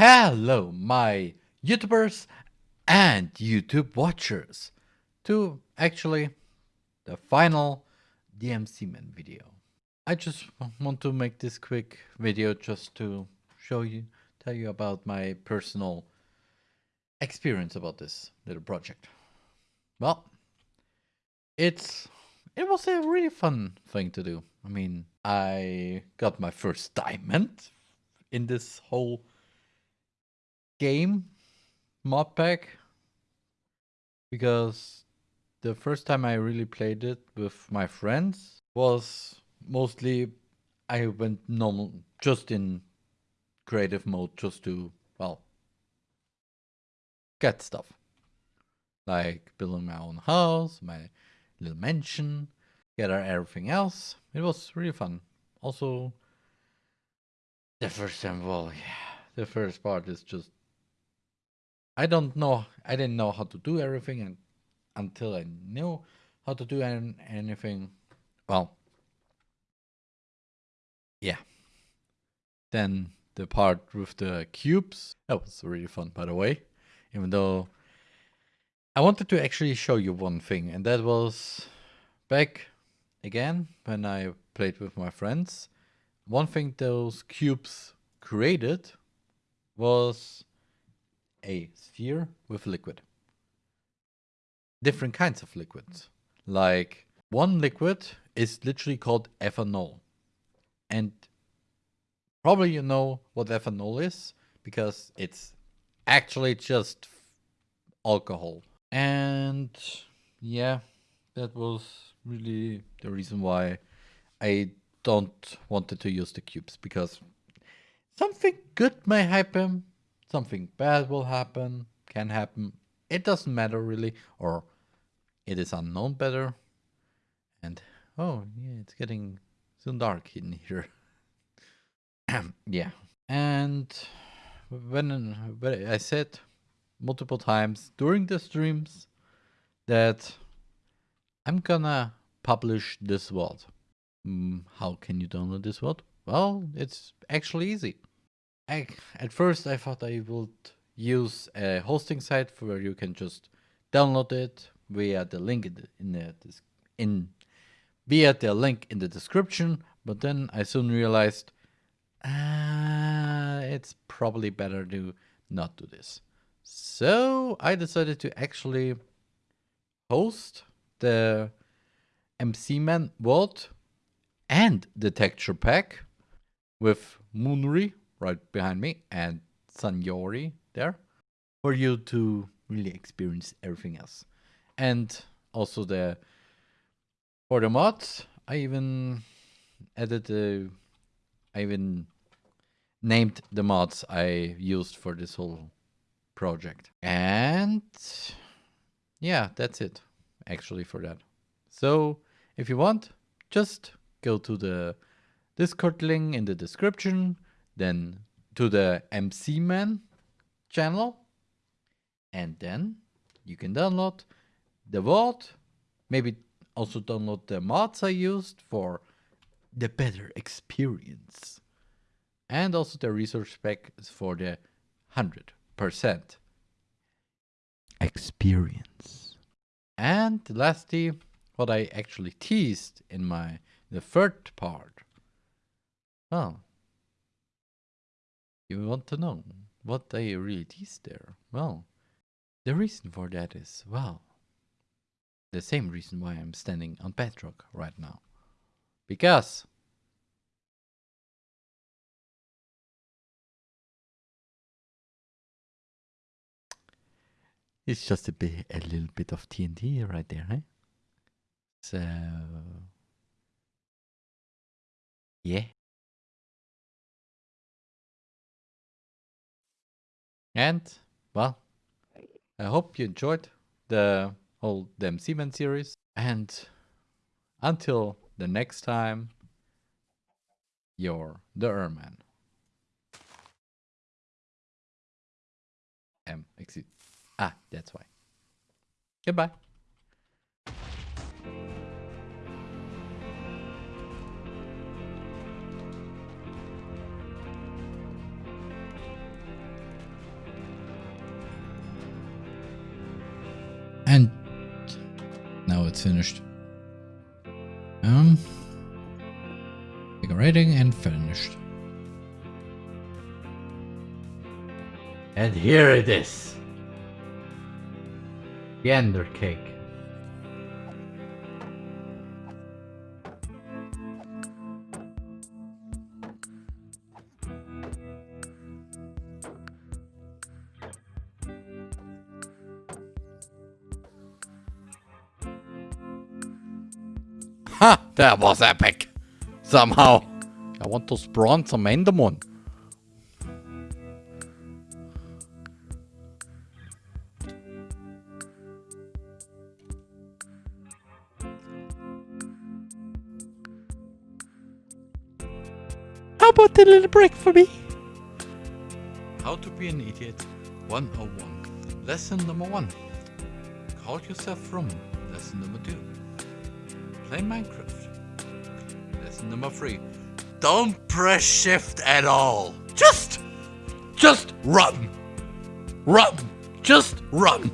Hello, my YouTubers and YouTube watchers, to actually the final DMC Man video. I just want to make this quick video just to show you, tell you about my personal experience about this little project. Well, it's it was a really fun thing to do. I mean, I got my first diamond in this whole game mod pack because the first time I really played it with my friends was mostly I went normal just in creative mode just to well get stuff like building my own house, my little mansion, get everything else. It was really fun. Also, the first time, well, yeah, the first part is just I don't know. I didn't know how to do everything and until I knew how to do anything. Well, yeah. Then the part with the cubes, that was really fun, by the way. Even though I wanted to actually show you one thing, and that was back again when I played with my friends. One thing those cubes created was a sphere with liquid. Different kinds of liquids. Like one liquid is literally called ethanol. And probably you know what ethanol is because it's actually just alcohol. And yeah, that was really the reason why I don't wanted to use the cubes because something good may happen something bad will happen, can happen. It doesn't matter really, or it is unknown better. And oh yeah, it's getting soon dark in here. yeah, and when, when I said multiple times during the streams that I'm gonna publish this world. Mm, how can you download this world? Well, it's actually easy. I, at first I thought I would use a hosting site where you can just download it via the link in the, in, via the link in the description. But then I soon realized uh, it's probably better to not do this. So I decided to actually host the MC Man world and the texture pack with Moonry right behind me and Sanyori there for you to really experience everything else. And also the for the mods, I even added the I even named the mods I used for this whole project. And yeah, that's it actually for that. So if you want, just go to the Discord link in the description then to the MC Man channel, and then you can download the vault, maybe also download the mods I used for the better experience. And also the resource pack for the 100% experience. And lastly, what I actually teased in my the third part. Well, you want to know what they really tease there? Well, the reason for that is, well, the same reason why I'm standing on bedrock right now. Because it's just a bit, a little bit of TNT right there, eh? So, yeah. And, well, I hope you enjoyed the whole MC Seaman series. And until the next time, you're the Erman. M, excuse. Ah, that's why. Goodbye. Finished. Um, decorating and finished. And here it is. The ender cake. Ha! That was epic! Somehow. I want to spawn some Enderman. How about a little break for me? How to be an idiot 101. Lesson number 1. Call yourself Roman. Lesson number 2. Play Minecraft. Lesson number 3. Don't press shift at all. Just, just run. Run. Just run.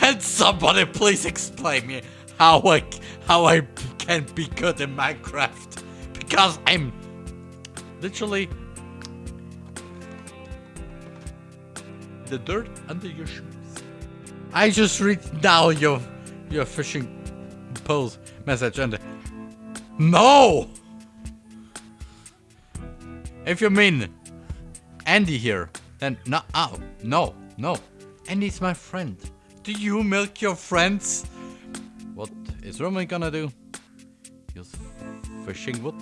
Can somebody please explain me how I how I can be good in Minecraft? Because I'm literally the dirt under your shoes. I just read now your your fishing post message and no. If you mean Andy here, then no, oh, no, no. Andy's my friend. Do you milk your friends? What is Roman gonna do? He's fishing wood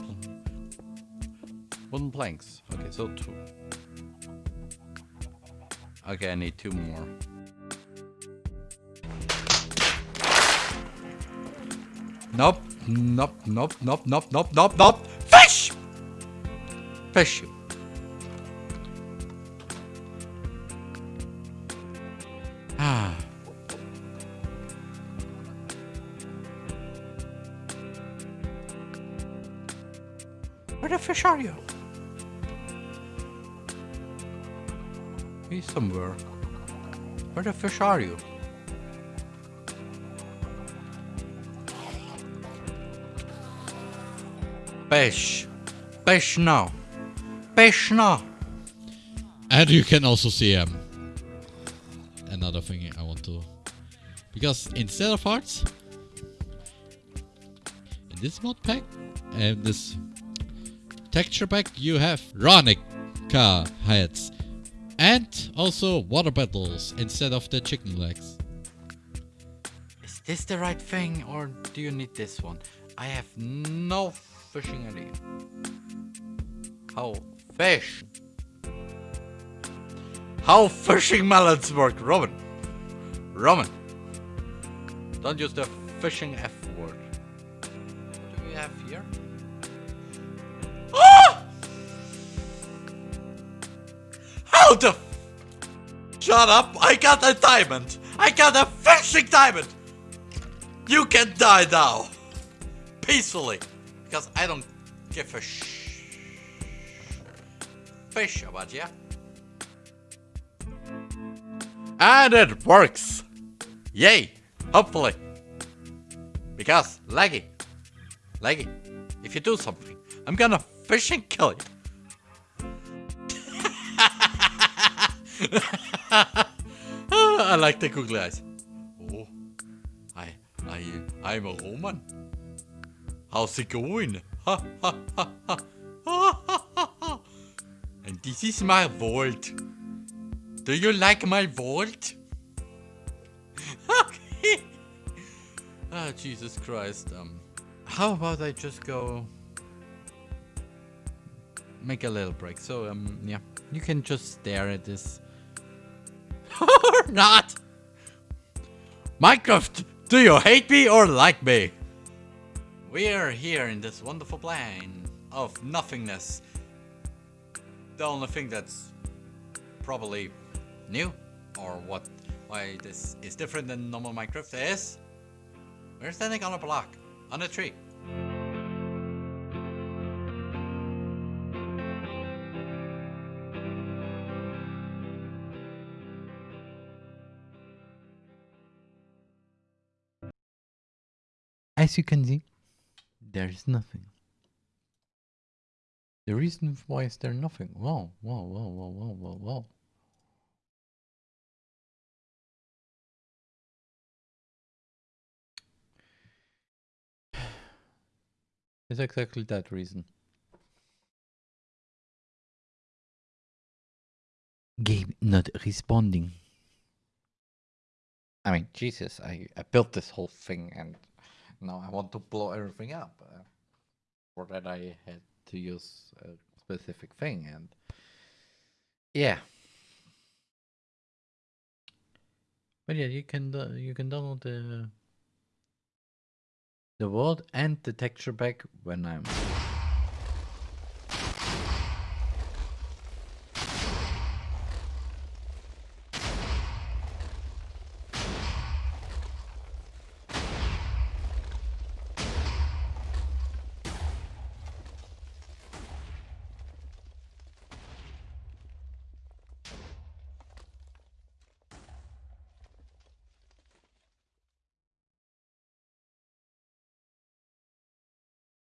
wooden planks. Okay, so two. Okay, I need two more. Nope, nope, nope, nope, nope, nope, nope, nope. Fish! Fish. Ah. Where the fish are you? He's somewhere. Where the fish are you? Fish. Fish now. Fish now. And you can also see um, another thing I want to... Because instead of hearts, in this mod pack and this texture pack, you have Ronica heads. And also water battles instead of the chicken legs. Is this the right thing or do you need this one? I have no fishing idea. How fish? How fishing melons work, Roman? Roman. Don't use the fishing F word. What do we have here? The f- Shut up! I got a diamond! I got a fishing diamond! You can die now! Peacefully! Because I don't give a sh- fish about you. And it works! Yay! Hopefully. Because, laggy. Laggy. If you do something, I'm gonna fish and kill you. I like the googly eyes. Oh, I, I, I'm a Roman. How's it going? And this is my vault. Do you like my vault? Ah, Jesus Christ. Um, how about I just go make a little break? So, um, yeah, you can just stare at this or not. Minecraft, do you hate me or like me? We are here in this wonderful plane of nothingness. the only thing that's probably new or what why this is different than normal Minecraft is we're standing on a block on a tree. As you can see, there is nothing. The reason why is there nothing? Whoa, whoa, whoa, whoa, whoa, whoa, whoa. It's exactly that reason. Game not responding. I mean, Jesus, I, I built this whole thing and now I want to blow everything up. Uh, for that, I had to use a specific thing, and yeah. But yeah, you can you can download the the world and the texture pack when I'm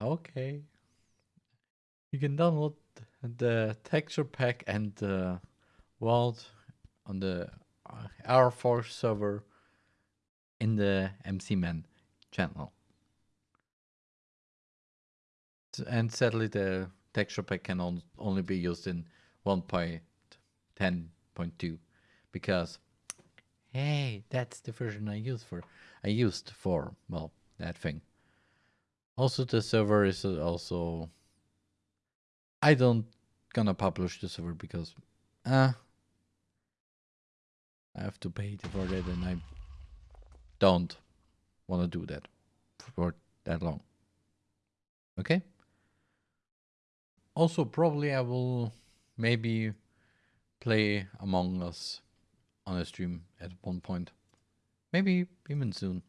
Okay. You can download the texture pack and the world on the uh, R4 server in the MCMan channel. And sadly, the texture pack can on only be used in 1.10.2 because, hey, that's the version I used for I used for well that thing. Also, the server is also. I don't gonna publish the server because, uh, I have to pay for that, and I don't want to do that for that long. Okay. Also, probably I will maybe play Among Us on a stream at one point. Maybe even soon.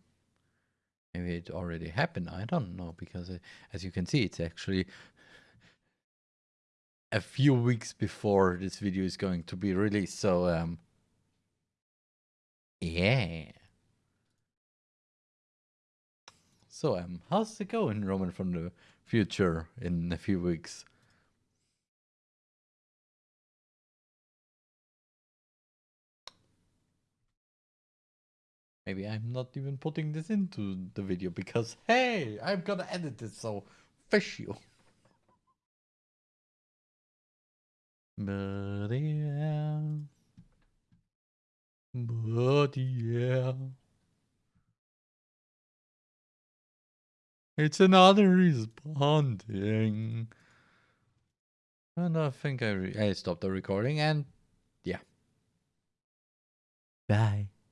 Maybe it already happened. I don't know because it, as you can see, it's actually a few weeks before this video is going to be released. So, um, yeah. So, um, how's it going, Roman from the future in a few weeks? Maybe I'm not even putting this into the video because, hey, I'm gonna edit it, so fish you. But yeah. But yeah. It's another responding. And I think I, I stopped the recording and yeah. Bye.